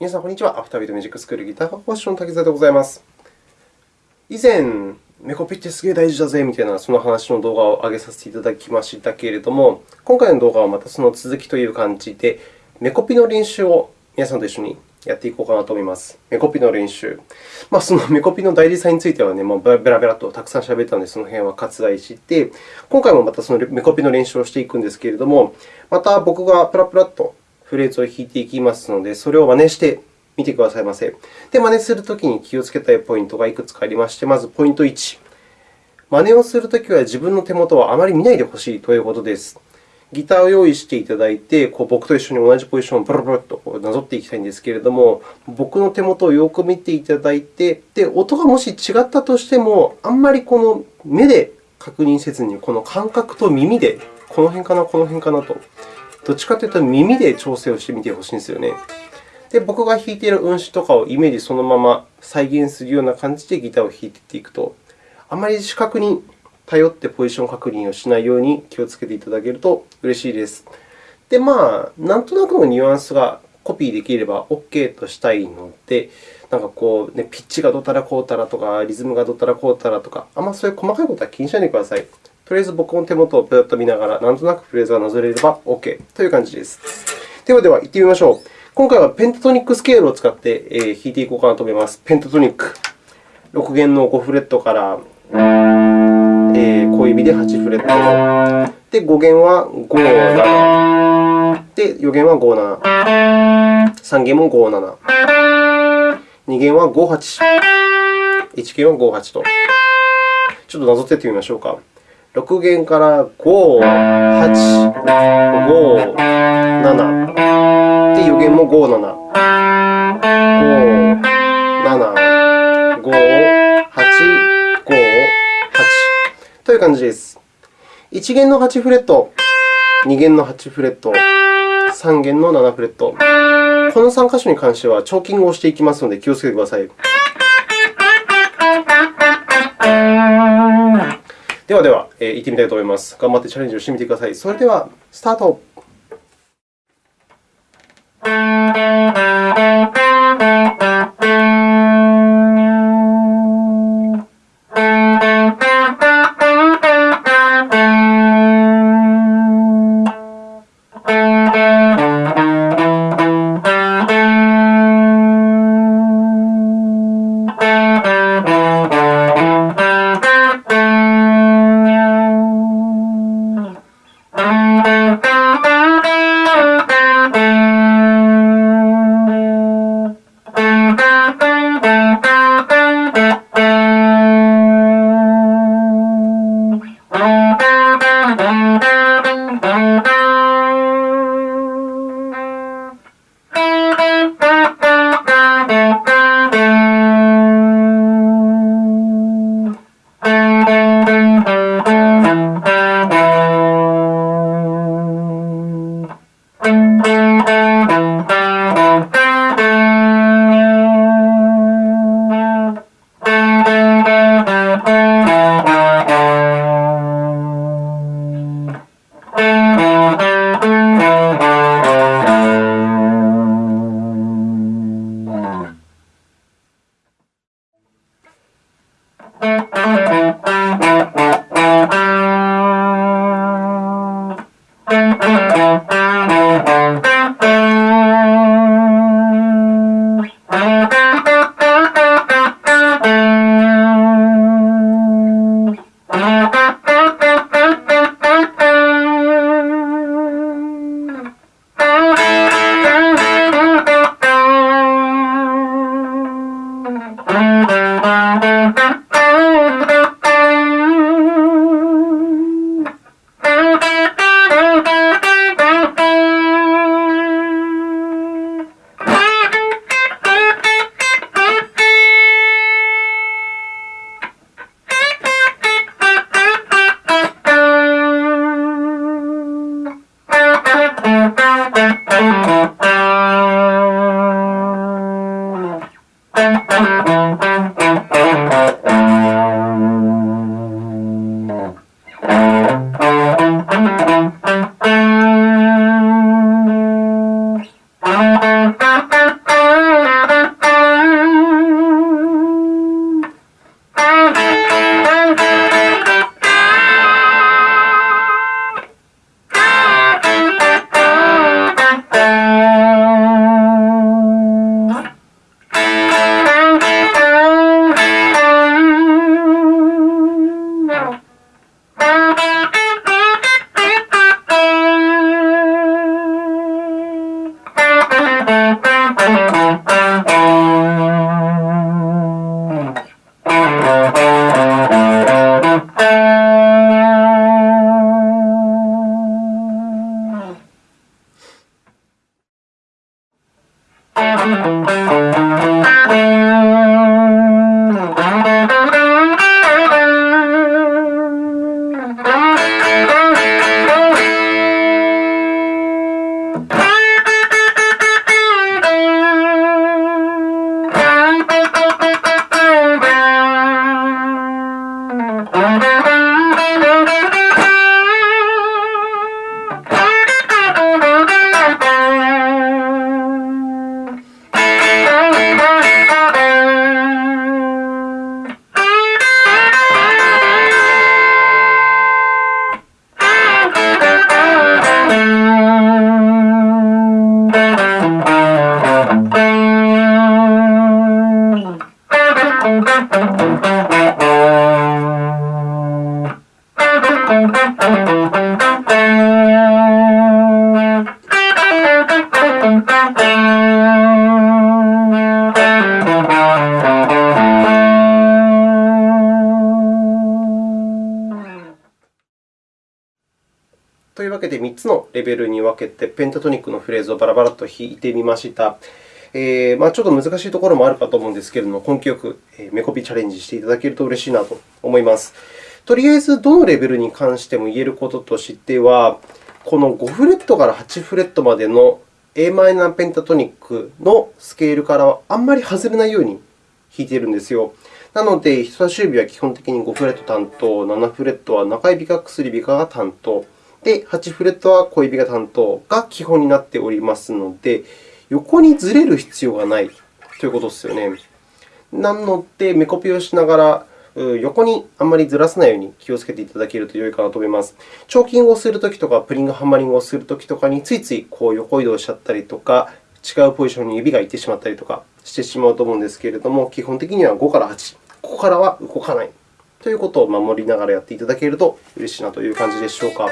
皆さん、こんにちは。アフタービートミュージックスクールギター科講師の滝沢でございます。以前、メコピってすげえ大事だぜみたいなその話の動画を上げさせていただきましたけれども、今回の動画はまたその続きという感じで、メコピの練習を皆さんと一緒にやっていこうかなと思います。メコピの練習。まあ、その メコピの大事さんについてはね、まあ、ベラベラとたくさん喋ったので、その辺は割愛して、今回もまたそのメコピの練習をしていくんですけれども、また僕がプラプラっとフレーズを弾いていきますので、それを真似してみてくださいませ。で、真似するときに気をつけたいポイントがいくつかありまして、まずポイント1。真似をするときは自分の手元をあまり見ないでほしいということです。ギターを用意していただいて、こう僕と一緒に同じポジションをブルブルとなぞっていきたいんですけれども、僕の手元をよく見ていただいて、で音がもし違ったとしても、あんまりこの目で確認せずに、この感覚と耳で、この辺かな、この辺かなと、どっちかというと耳で調整をしてみてほしいんですよね。で、僕が弾いている運指とかをイメージそのまま再現するような感じでギターを弾いていくと、あまり視覚に頼ってポジション確認をしないように気をつけていただけると嬉しいです。で、まあ、なんとなくのニュアンスがコピーできれば OK としたいので、なんかこう、ね、ピッチがどたらこうたらとか、リズムがどたらこうたらとか、あんまそういう細かいことは気にしないでください。とりあえず僕の手元をぷっと見ながら、なんとなくフレーズがなぞれれば OK という感じです。ではでは、行ってみましょう。今回はペンタトニックスケールを使って弾いていこうかなと思います。ペンタトニック。6弦の5フレットからえー、小指で8フレット。で、5弦は5、7。で、4弦は5、7。3弦も5、7。2弦は5、8。1弦は5、8と。ちょっとなぞっていってみましょうか。6弦から5、8、5、7。で、4弦も5、7。5、7、5、8、という感じです。1弦の8フレット、2弦の8フレット、3弦の7フレット。この3箇所に関してはチョーキングをしていきますので気をつけてください。ではでは、えー、行ってみたいと思います。頑張ってチャレンジをしてみてください。それでは、スタート。Thank you. つのレベルに分けて、ペンタトニックのフレーズをバラバラと弾いてみました。えーまあ、ちょっと難しいところもあるかと思うんですけれども、根気よくメコピチャレンジしていただけると嬉しいなと思います。とりあえず、どのレベルに関しても言えることとしては、この5フレットから8フレットまでの Am ペンタトニックのスケールからはあんまり外れないように弾いているんですよ。なので、人差し指は基本的に5フレット担当、7フレットは中指か薬指かが担当。で、8フレットは小指が担当が基本になっておりますので、横にずれる必要がないということですよね。なので、目コピをしながら、横にあんまりずらさないように気をつけていただけると良いかなと思います。チョーキングをするときとか、プリングハンマリングをするときとかについついこう横移動しちゃったりとか、違うポジションに指が行ってしまったりとかしてしまうと思うんですけれども、基本的には5から8、ここからは動かないということを守りながらやっていただけると嬉しいなという感じでしょうか。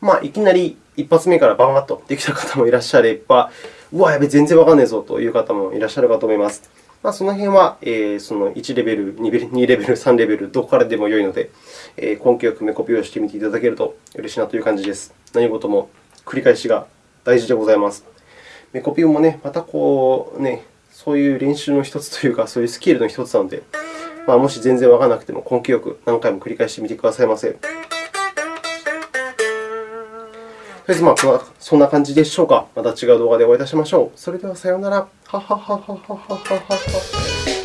まあ、いきなり一発目からバンバッとできた方もいらっしゃれば、うわ、やべ、全然わかんねえぞという方もいらっしゃるかと思います。まあ、その辺は、えー、その1レベル、2レベル、2レベル、3レベル、どこからでも良いので、えー、根気よく目コピをしてみていただけると嬉しいなという感じです。何事も繰り返しが大事でございます。目コピもね、またこう、ね、そういう練習の一つというか、そういうスキルの一つなので、まあ、もし全然わからなくても根気よく何回も繰り返してみてくださいませ。りあえず、まあ、そんな感じでしょうか。また違う動画でお会いいたしましょう。それではさようなら。はははははははは。